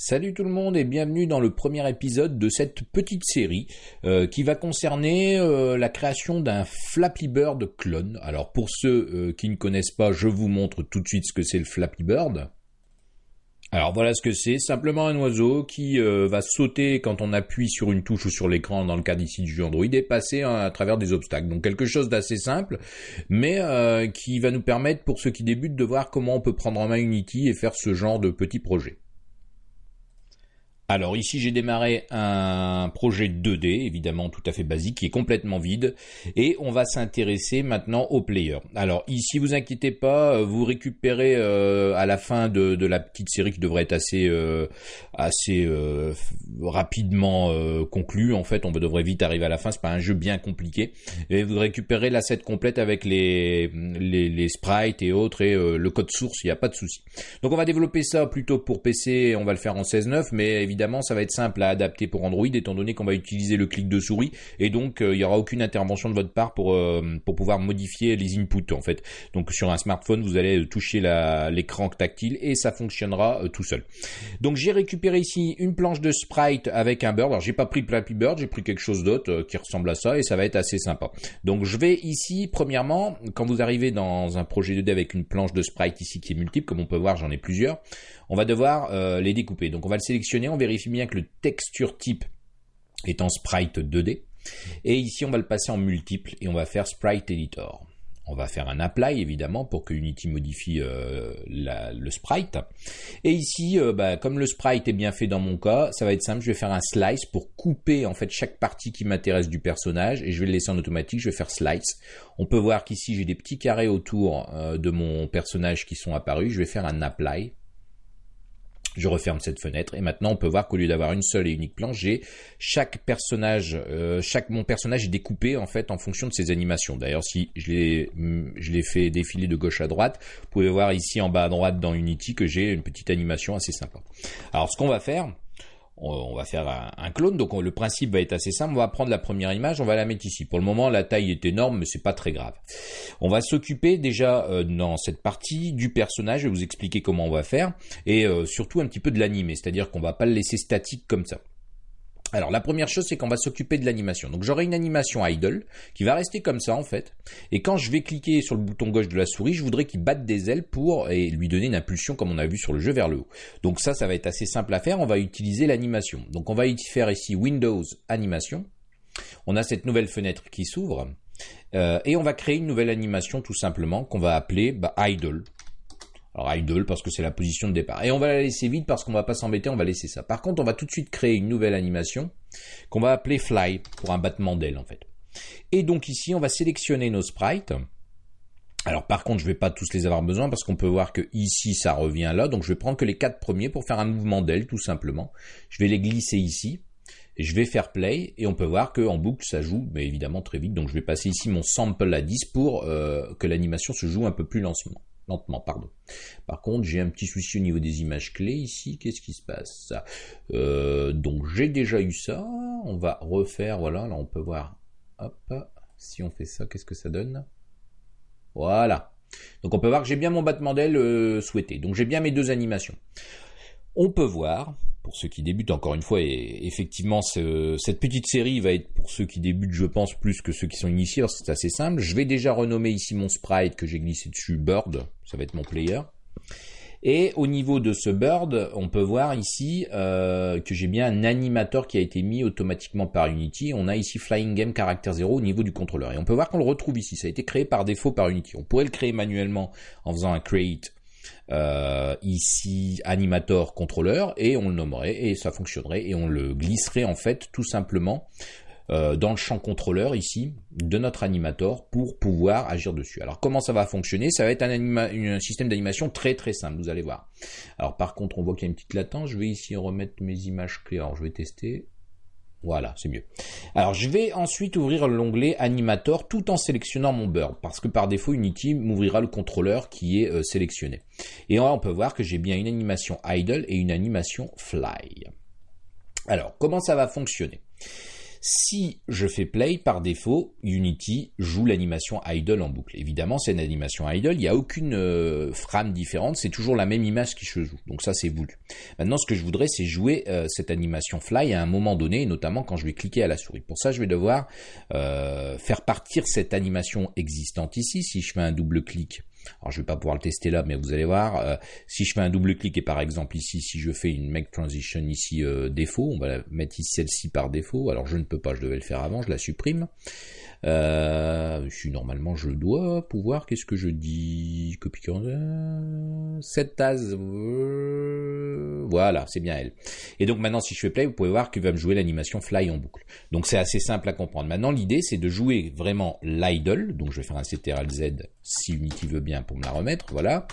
Salut tout le monde et bienvenue dans le premier épisode de cette petite série euh, qui va concerner euh, la création d'un Flappy Bird clone. Alors pour ceux euh, qui ne connaissent pas, je vous montre tout de suite ce que c'est le Flappy Bird. Alors voilà ce que c'est, simplement un oiseau qui va sauter quand on appuie sur une touche ou sur l'écran dans le cas d'ici du jeu Android et passer à travers des obstacles. Donc quelque chose d'assez simple, mais qui va nous permettre pour ceux qui débutent de voir comment on peut prendre en main Unity et faire ce genre de petits projets. Alors ici j'ai démarré un projet 2D, évidemment tout à fait basique, qui est complètement vide, et on va s'intéresser maintenant au player. Alors ici vous inquiétez pas, euh, vous récupérez euh, à la fin de, la petite série qui devrait être assez euh, assez rapidement conclue. En fait, on devrait vite arriver à la fin. C'est pas un jeu bien compliqué. Et vous récupérez l'asset complète avec les, les, sprites et autres et le code source. Il n'y a pas de souci. Donc on va développer ça plutôt pour PC. On va le faire en 16.9, mais évidemment évidemment, ça va être simple à adapter pour Android, étant donné qu'on va utiliser le clic de souris, et donc euh, il n'y aura aucune intervention de votre part pour, euh, pour pouvoir modifier les inputs en fait. Donc sur un smartphone, vous allez toucher l'écran tactile et ça fonctionnera euh, tout seul. Donc j'ai récupéré ici une planche de sprite avec un bird. Alors j'ai pas pris Flappy Bird, j'ai pris quelque chose d'autre qui ressemble à ça et ça va être assez sympa. Donc je vais ici, premièrement, quand vous arrivez dans un projet 2D avec une planche de sprite ici qui est multiple, comme on peut voir, j'en ai plusieurs, on va devoir les découper. Donc on va le sélectionner, on vérifie bien que le texture type est en sprite 2D. Et ici, on va le passer en multiple et on va faire sprite editor. On va faire un apply évidemment pour que Unity modifie euh, le sprite. Et ici, euh, bah, comme le sprite est bien fait dans mon cas, ça va être simple. Je vais faire un slice pour couper en fait chaque partie qui m'intéresse du personnage et je vais le laisser en automatique. Je vais faire slice. On peut voir qu'ici j'ai des petits carrés autour euh, de mon personnage qui sont apparus. Je vais faire un apply je referme cette fenêtre et maintenant on peut voir qu'au lieu d'avoir une seule et unique planche, j'ai chaque personnage, euh, chaque mon personnage est découpé en fait en fonction de ses animations. D'ailleurs, si je l'ai je l'ai fait défiler de gauche à droite, vous pouvez voir ici en bas à droite dans Unity que j'ai une petite animation assez sympa. Alors ce qu'on va faire, on va faire un, clone. Donc le principe va être assez simple. On va prendre la première image, on va la mettre ici. Pour le moment, la taille est énorme, mais c'est pas très grave. On va s'occuper déjà euh, dans cette partie du personnage. Je vais vous expliquer comment on va faire et euh, surtout un petit peu de l'animer, c'est-à-dire qu'on va pas le laisser statique comme ça. Alors la première chose c'est qu'on va s'occuper de l'animation. Donc j'aurai une animation idle qui va rester comme ça en fait. Et quand je vais cliquer sur le bouton gauche de la souris, je voudrais qu'il batte des ailes pour lui donner une impulsion comme on a vu sur le jeu vers le haut. Donc ça ça va être assez simple à faire, on va utiliser l'animation. Donc on va faire ici Windows Animation. On a cette nouvelle fenêtre qui s'ouvre. Euh, et on va créer une nouvelle animation tout simplement qu'on va appeler bah, idle. Alors idle parce que c'est la position de départ. Et on va la laisser vide parce qu'on va pas s'embêter, on va laisser ça. Par contre, on va tout de suite créer une nouvelle animation qu'on va appeler fly pour un battement d'aile en fait. Et donc ici, on va sélectionner nos sprites. Alors par contre, je vais pas tous les avoir besoin parce qu'on peut voir que ici ça revient là. Donc je vais prendre que les quatre premiers pour faire un mouvement d'aile tout simplement. Je vais les glisser ici. Et je vais faire play et on peut voir qu'en boucle ça joue, mais évidemment très vite. Donc je vais passer ici mon sample à 10 pour euh, que l'animation se joue un peu plus lentement lentement, pardon. Par contre, j'ai un petit souci au niveau des images clés ici. Qu'est-ce qui se passe? Euh, Donc, j'ai déjà eu ça. On va refaire, voilà, là on peut voir. Hop, si on fait ça, qu'est-ce que ça donne? Voilà. Donc, on peut voir que j'ai bien mon battement d'aile euh, souhaité. Donc, j'ai bien mes deux animations. On peut voir pour ceux qui débutent encore une fois et effectivement cette petite série va être pour ceux qui débutent je pense plus que ceux qui sont initiés c'est assez simple je vais déjà renommer ici mon sprite que j'ai glissé dessus bird ça va être mon player et au niveau de ce bird, on peut voir ici euh, que j'ai bien un animateur qui a été mis automatiquement par Unity. On a ici Flying Game Character 0 au niveau du contrôleur. Et on peut voir qu'on le retrouve ici. Ça a été créé par défaut par Unity. On pourrait le créer manuellement en faisant un create euh, ici animator contrôleur et on le nommerait et ça fonctionnerait et on le glisserait en fait tout simplement euh, dans le champ contrôleur ici de notre animator pour pouvoir agir dessus. Alors comment ça va fonctionner? Ça va être un, un système d'animation très très simple, vous allez voir. Alors par contre on voit qu'il y a une petite latence, je vais ici remettre mes images clés, alors je vais tester. Voilà, c'est mieux. Alors je vais ensuite ouvrir l'onglet Animator tout en sélectionnant mon bird parce que par défaut Unity m'ouvrira le contrôleur qui est euh, sélectionné. Et on peut voir que j'ai bien une animation idle et une animation fly. Alors comment ça va fonctionner? Si je fais play, par défaut, Unity joue l'animation idle en boucle. Évidemment, c'est une animation idle, il n'y a aucune euh, frame différente, c'est toujours la même image qui se joue. Donc ça, c'est voulu. Maintenant, ce que je voudrais, c'est jouer euh, cette animation fly à un moment donné, notamment quand je vais cliquer à la souris. Pour ça, je vais devoir euh, faire partir cette animation existante ici. Si je fais un double clic alors je vais pas pouvoir le tester là, mais vous allez voir, euh, si je fais un double clic et par exemple ici, si je fais une make transition ici euh, défaut, on va la mettre ici celle-ci par défaut. Alors je ne peux pas, je devais le faire avant, je la supprime. Euh, normalement je dois pouvoir, qu'est-ce que je dis Copie cette tasse, voilà, c'est bien elle. Et donc maintenant si je fais play, vous pouvez voir qu'il va me jouer l'animation fly en boucle. Donc c'est assez simple à comprendre. Maintenant l'idée c'est de jouer vraiment l'idle, donc je vais faire un CTRL Z si Unity veut bien pour me la remettre, voilà.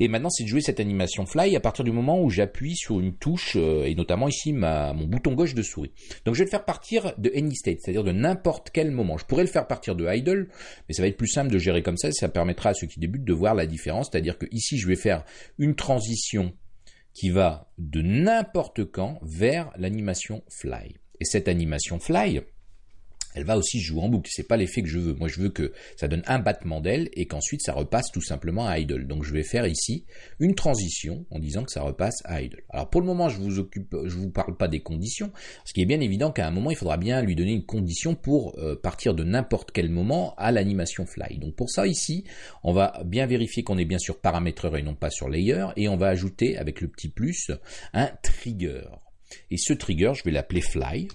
Et maintenant c'est de jouer cette animation fly à partir du moment où j'appuie sur une touche, euh, et notamment ici mon bouton gauche de souris. Donc je vais le faire partir de any state, c'est-à-dire de n'importe quel moment. Je pourrais le faire partir de idle, mais ça va être plus simple de gérer comme ça, ça permettra à ceux qui débutent de voir la différence, c'est-à-dire que ici je vais faire une transition qui va de n'importe quand vers l'animation fly. Et cette animation fly, elle va aussi jouer en boucle. C'est pas l'effet que je veux. Moi, je veux que ça donne un battement d'aile et qu'ensuite ça repasse tout simplement à idle. Donc, je vais faire ici une transition en disant que ça repasse à idle. Alors, pour le moment, je vous vous parle pas des conditions, ce qui est bien évident qu'à un moment, il faudra bien lui donner une condition pour euh, partir de n'importe quel moment à l'animation fly. Donc, pour ça, ici, on va bien vérifier qu'on est bien sur paramétreur et non pas sur layer et on va ajouter avec le petit plus un trigger. Et ce trigger, je vais l'appeler fly.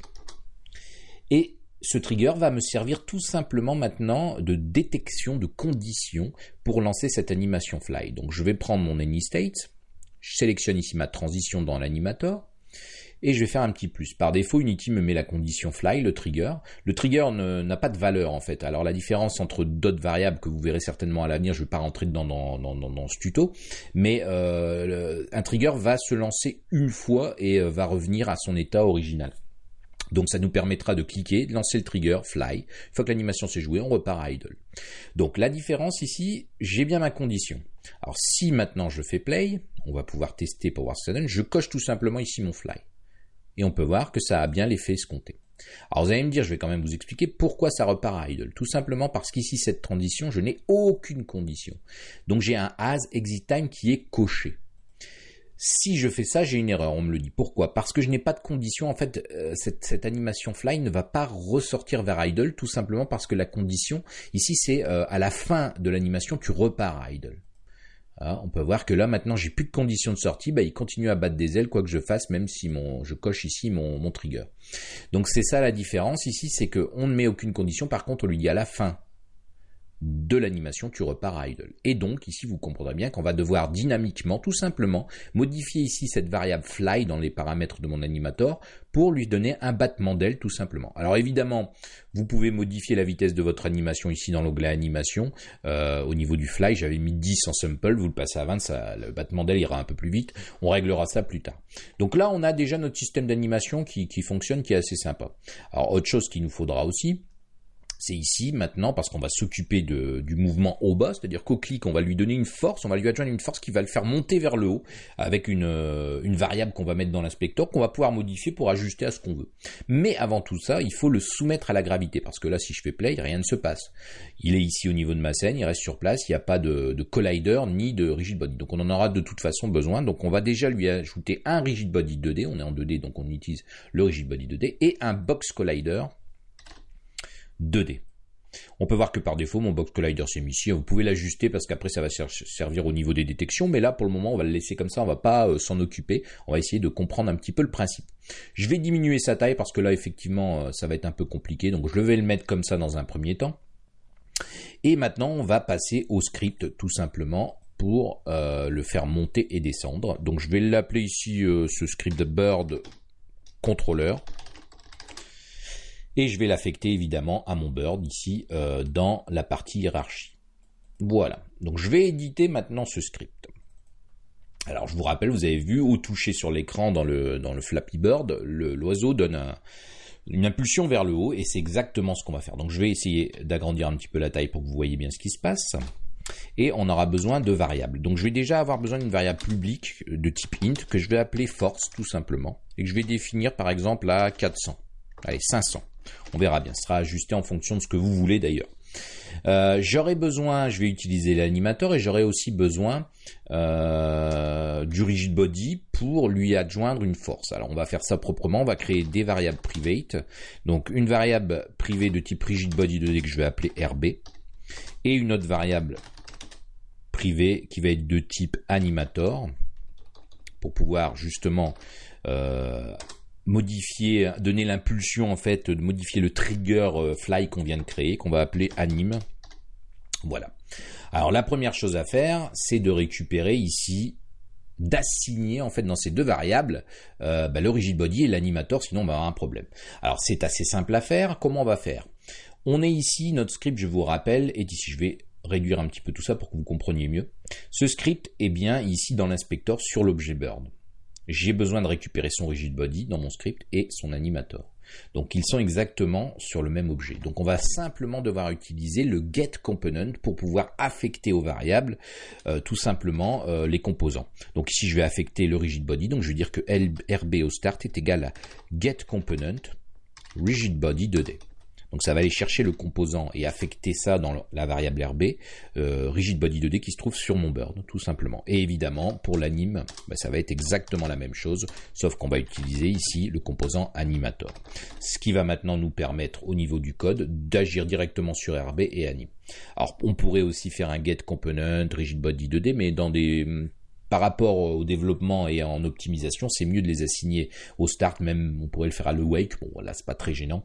Ce trigger va me servir tout simplement maintenant de détection de conditions pour lancer cette animation fly. Donc je vais prendre mon AnyState, je sélectionne ici ma transition dans l'animator, et je vais faire un petit plus. Par défaut, Unity me met la condition fly, le trigger. Le trigger n'a pas de valeur en fait. Alors la différence entre d'autres variables que vous verrez certainement à l'avenir, je ne vais pas rentrer dedans dans, dans, ce tuto, mais euh, un trigger va se lancer une fois et euh, va revenir à son état original. Donc ça nous permettra de cliquer, de lancer le trigger, fly. Une fois que l'animation s'est jouée, on repart à idle. Donc la différence ici, j'ai bien ma condition. Alors si maintenant je fais play, on va pouvoir tester pour voir ce que ça donne, je coche tout simplement ici mon fly. Et on peut voir que ça a bien l'effet escompté. Alors vous allez me dire, je vais quand même vous expliquer pourquoi ça repart à idle. Tout simplement parce qu'ici, cette transition, je n'ai aucune condition. Donc j'ai un as exit time qui est coché. Si je fais ça, j'ai une erreur, on me le dit. Pourquoi? Parce que je n'ai pas de condition. En fait, euh, cette, animation fly ne va pas ressortir vers idle, tout simplement parce que la condition, ici, c'est euh, à la fin de l'animation, tu repars à idle. Ah, on peut voir que là, maintenant, j'ai plus de condition de sortie. Bah, il continue à battre des ailes, quoi que je fasse, même si je coche ici mon, mon trigger. Donc, c'est ça la différence ici, c'est qu'on ne met aucune condition. Par contre, on lui dit à la fin de l'animation, tu repars à idle. Et donc, ici, vous comprendrez bien qu'on va devoir dynamiquement, tout simplement, modifier ici cette variable fly dans les paramètres de mon animator pour lui donner un battement d'aile, tout simplement. Alors, évidemment, vous pouvez modifier la vitesse de votre animation ici dans l'onglet animation. Euh, au niveau du fly, j'avais mis 10 en sample, vous le passez à 20, ça, le battement d'aile ira un peu plus vite. On réglera ça plus tard. Donc là, on a déjà notre système d'animation qui, qui fonctionne, qui est assez sympa. Alors, autre chose qu'il nous faudra aussi, c'est ici maintenant parce qu'on va s'occuper du mouvement au bas, c'est-à-dire qu'au clic, on va lui donner une force, on va lui adjoindre une force qui va le faire monter vers le haut avec une, euh, une variable qu'on va mettre dans l'inspecteur qu'on va pouvoir modifier pour ajuster à ce qu'on veut. Mais avant tout ça, il faut le soumettre à la gravité parce que là, si je fais play, rien ne se passe. Il est ici au niveau de ma scène, il reste sur place, il n'y a pas de, de collider ni de rigid body. Donc on en aura de toute façon besoin. Donc on va déjà lui ajouter un rigid body 2D, on est en 2D donc on utilise le rigid body 2D et un box collider 2D. On peut voir que par défaut, mon box collider s'est mis ici. Vous pouvez l'ajuster parce qu'après, ça va servir au niveau des détections. Mais là, pour le moment, on va le laisser comme ça. On va pas euh, s'en occuper. On va essayer de comprendre un petit peu le principe. Je vais diminuer sa taille parce que là, effectivement, euh, ça va être un peu compliqué. Donc, je vais le mettre comme ça dans un premier temps. Et maintenant, on va passer au script tout simplement pour euh, le faire monter et descendre. Donc, je vais l'appeler ici ce script bird controller et je vais l'affecter évidemment à mon bird ici euh, dans la partie hiérarchie. Voilà, donc je vais éditer maintenant ce script. Alors je vous rappelle, vous avez vu, au toucher sur l'écran dans le, dans le Flappy Bird, l'oiseau donne une impulsion vers le haut et c'est exactement ce qu'on va faire. Donc je vais essayer d'agrandir un petit peu la taille pour que vous voyez bien ce qui se passe. Et on aura besoin de variables. Donc je vais déjà avoir besoin d'une variable publique de type int que je vais appeler force tout simplement et que je vais définir par exemple à 400. Allez, 500. On verra bien. Ce sera ajusté en fonction de ce que vous voulez d'ailleurs. Euh, j'aurai besoin, je vais utiliser l'animateur et j'aurai aussi besoin euh, du rigid body pour lui adjoindre une force. Alors on va faire ça proprement, on va créer des variables private. Donc une variable privée de type rigid body 2D que je vais appeler RB et une autre variable privée qui va être de type animator pour pouvoir justement euh, modifier, donner l'impulsion en fait, de modifier le trigger euh, fly qu'on vient de créer, qu'on va appeler anime. Voilà. Alors la première chose à faire, c'est de récupérer ici, d'assigner en fait dans ces deux variables euh, bah, le rigid body et l'animator, sinon on va avoir un problème. Alors c'est assez simple à faire. Comment on va faire? On est ici, notre script, je vous rappelle, est ici. Je vais réduire un petit peu tout ça pour que vous compreniez mieux. Ce script est bien ici dans l'inspecteur sur l'objet bird j'ai besoin de récupérer son rigid body dans mon script et son animator. Donc ils sont exactement sur le même objet. Donc on va simplement devoir utiliser le get component pour pouvoir affecter aux variables euh, tout simplement euh, les composants. Donc ici je vais affecter le rigid body, donc je vais dire que RB au start est égal à get component rigid body 2D. Donc ça va aller chercher le composant et affecter ça dans la variable RB, euh, rigid body 2D qui se trouve sur mon bird, tout simplement. Et évidemment, pour l'anime, bah, ça va être exactement la même chose, sauf qu'on va utiliser ici le composant animator. Ce qui va maintenant nous permettre au niveau du code d'agir directement sur RB et anime. Alors on pourrait aussi faire un get component, rigid body 2D, mais dans des par rapport au développement et en optimisation, c'est mieux de les assigner au start, même on pourrait le faire à le wake, bon là c'est pas très gênant.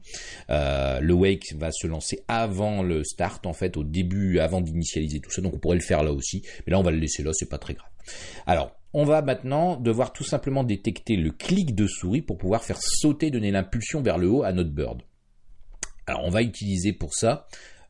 Euh, le wake va se lancer avant le start, en fait, au début, avant d'initialiser tout ça, donc on pourrait le faire là aussi, mais là on va le laisser là, c'est pas très grave. Alors, on va maintenant devoir tout simplement détecter le clic de souris pour pouvoir faire sauter, donner l'impulsion vers le haut à notre bird. Alors on va utiliser pour ça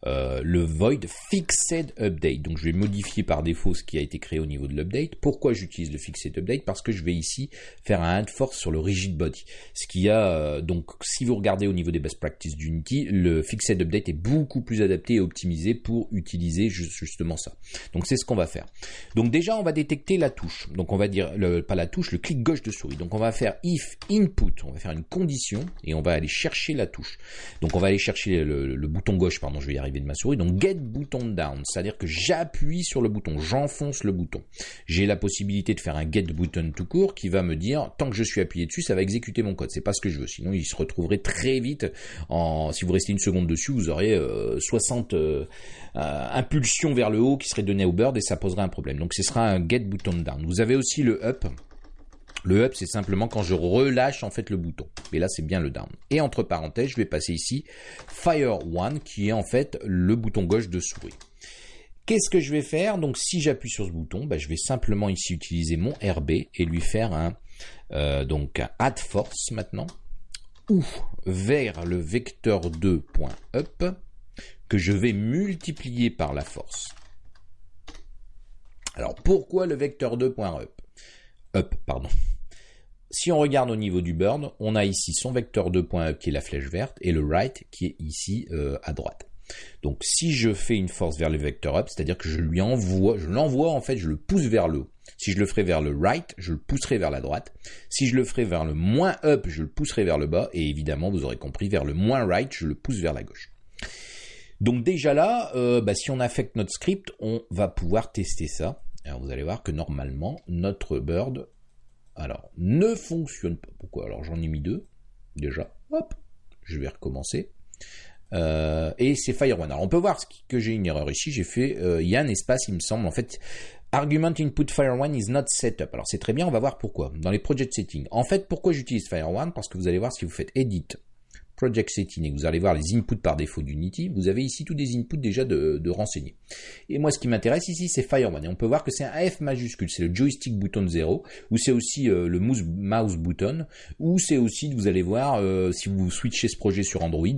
euh, le void fixed update. Donc je vais modifier par défaut ce qui a été créé au niveau de l'update. Pourquoi j'utilise le fixed update? Parce que je vais ici faire un add force sur le rigid body. Ce qui a euh, donc si vous regardez au niveau des best practices d'Unity, le fixed update est beaucoup plus adapté et optimisé pour utiliser justement ça. Donc c'est ce qu'on va faire. Donc déjà on va détecter la touche. Donc on va dire le, pas la touche, le clic gauche de souris. Donc on va faire if input, on va faire une condition et on va aller chercher la touche. Donc on va aller chercher le, le bouton gauche, pardon, je vais y arriver de ma souris. Donc get button down, c'est-à-dire que j'appuie sur le bouton, j'enfonce le bouton. J'ai la possibilité de faire un get button tout court qui va me dire tant que je suis appuyé dessus, ça va exécuter mon code. C'est pas ce que je veux. Sinon, il se retrouverait très vite en si vous restez une seconde dessus, vous aurez 60 euh, euh, impulsions vers le haut qui seraient données au bird et ça poserait un problème. Donc ce sera un get button down. Vous avez aussi le up le up, c'est simplement quand je relâche en fait le bouton. Mais là, c'est bien le down. Et entre parenthèses, je vais passer ici Fire One, qui est en fait le bouton gauche de souris. Qu'est-ce que je vais faire? Donc, si j'appuie sur ce bouton, bah, je vais simplement ici utiliser mon RB et lui faire un euh, donc add force maintenant, ou vers le vecteur 2.up que je vais multiplier par la force. Alors, pourquoi le vecteur 2.up Up, pardon. Si on regarde au niveau du burn, on a ici son vecteur 2.up qui est la flèche verte et le right qui est ici euh, à droite. Donc si je fais une force vers le vecteur up, c'est-à-dire que je lui envoie, je l'envoie en fait, je le pousse vers le haut. Si je le ferai vers le right, je le pousserai vers la droite. Si je le ferai vers le moins up, je le pousserai vers le bas. Et évidemment, vous aurez compris, vers le moins right, je le pousse vers la gauche. Donc déjà là, euh, bah, si on affecte notre script, on va pouvoir tester ça. Vous allez voir que normalement, notre bird alors, ne fonctionne pas. Pourquoi? Alors, j'en ai mis deux, déjà. Hop, je vais recommencer. Euh, et c'est Fire One. Alors, on peut voir que j'ai une erreur ici. J'ai fait, euh, il y a un espace, il me semble. En fait, Argument input Fire One is not set up. Alors, c'est très bien, on va voir pourquoi. Dans les project settings. En fait, pourquoi j'utilise Fire One Parce que vous allez voir si vous faites Edit, Project Setting et vous allez voir les inputs par défaut d'Unity, vous avez ici tous des inputs déjà de, de renseigner. Et moi, ce qui m'intéresse ici, c'est Fire One. Et on peut voir que c'est un F majuscule, c'est le joystick button 0, ou c'est aussi euh, le mouse, mouse button, ou c'est aussi, vous allez voir, euh, si vous switchez ce projet sur Android,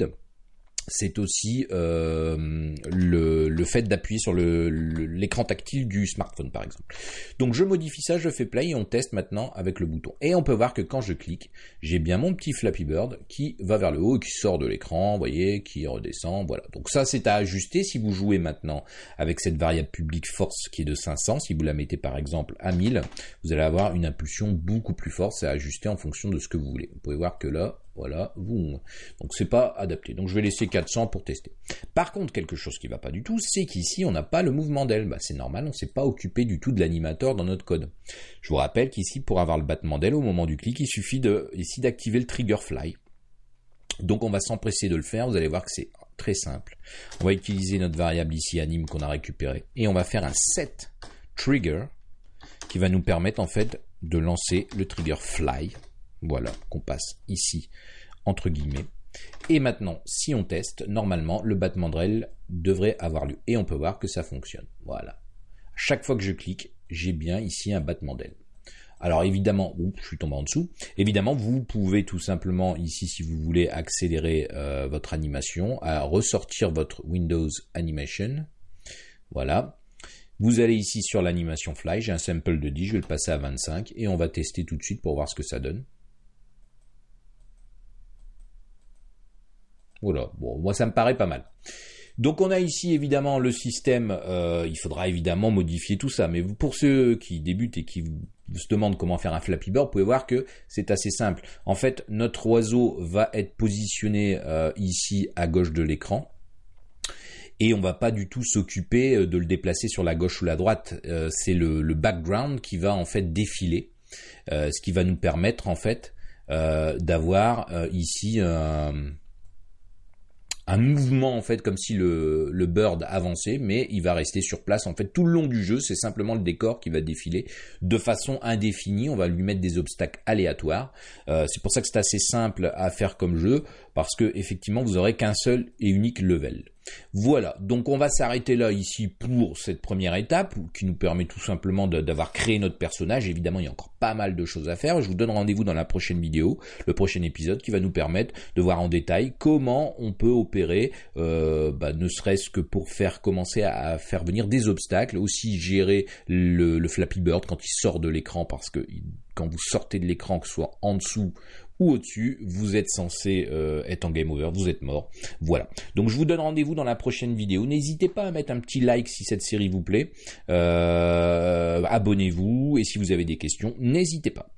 c'est aussi euh, le, fait d'appuyer sur l'écran tactile du smartphone par exemple. Donc je modifie ça, je fais play et on teste maintenant avec le bouton. Et on peut voir que quand je clique, j'ai bien mon petit Flappy Bird qui va vers le haut et qui sort de l'écran, vous voyez, qui redescend, voilà. Donc ça c'est à ajuster si vous jouez maintenant avec cette variable publique force qui est de 500, si vous la mettez par exemple à 1000, vous allez avoir une impulsion beaucoup plus forte, c'est à ajuster en fonction de ce que vous voulez. Vous pouvez voir que là, voilà, vous. Donc c'est pas adapté. Donc je vais laisser 400 pour tester. Par contre, quelque chose qui va pas du tout, c'est qu'ici on n'a pas le mouvement d'aile. Bah, c'est normal, on s'est pas occupé du tout de l'animateur dans notre code. Je vous rappelle qu'ici, pour avoir le battement d'aile au moment du clic, il suffit ici d'activer le trigger fly. Donc on va s'empresser de le faire, vous allez voir que c'est très simple. On va utiliser notre variable ici anime qu'on a récupéré et on va faire un set trigger qui va nous permettre en fait de lancer le trigger fly. Voilà, qu'on passe ici entre guillemets. Et maintenant, si on teste, normalement, le battement de devrait avoir lieu. Et on peut voir que ça fonctionne. Voilà. Chaque fois que je clique, j'ai bien ici un battement d'aile. Alors évidemment, je suis tombé en dessous. Évidemment, vous pouvez tout simplement ici, si vous voulez accélérer euh, votre animation, à ressortir votre Windows Animation. Voilà. Vous allez ici sur l'animation fly, j'ai un sample de 10, je vais le passer à 25 et on va tester tout de suite pour voir ce que ça donne. Voilà, bon, moi ça me paraît pas mal. Donc on a ici évidemment le système, euh, il faudra évidemment modifier tout ça, mais pour ceux qui débutent et qui se demandent comment faire un Flappy Bird, vous pouvez voir que c'est assez simple. En fait, notre oiseau va être positionné euh, ici à gauche de l'écran et on va pas du tout s'occuper euh, de le déplacer sur la gauche ou la droite. c'est le, background qui va en fait défiler, ce qui va nous permettre en fait d'avoir ici un mouvement en fait comme si le, le bird avançait, mais il va rester sur place en fait tout le long du jeu. C'est simplement le décor qui va défiler de façon indéfinie. On va lui mettre des obstacles aléatoires. Euh, c'est pour ça que c'est assez simple à faire comme jeu parce que effectivement vous aurez qu'un seul et unique level. Voilà, donc on va s'arrêter là ici pour cette première étape qui nous permet tout simplement d'avoir créé notre personnage. Évidemment, il y a encore pas mal de choses à faire. Je vous donne rendez-vous dans la prochaine vidéo, le prochain épisode qui va nous permettre de voir en détail comment on peut opérer, euh, bah, ne serait-ce que pour faire commencer à, faire venir des obstacles, aussi gérer le, le Flappy Bird quand il sort de l'écran parce que quand vous sortez de l'écran, que ce soit en dessous ou au-dessus, vous êtes censé euh, être en game over, vous êtes mort. Voilà. Donc je vous donne rendez-vous dans la prochaine vidéo. N'hésitez pas à mettre un petit like si cette série vous plaît. Euh, abonnez-vous et si vous avez des questions, n'hésitez pas.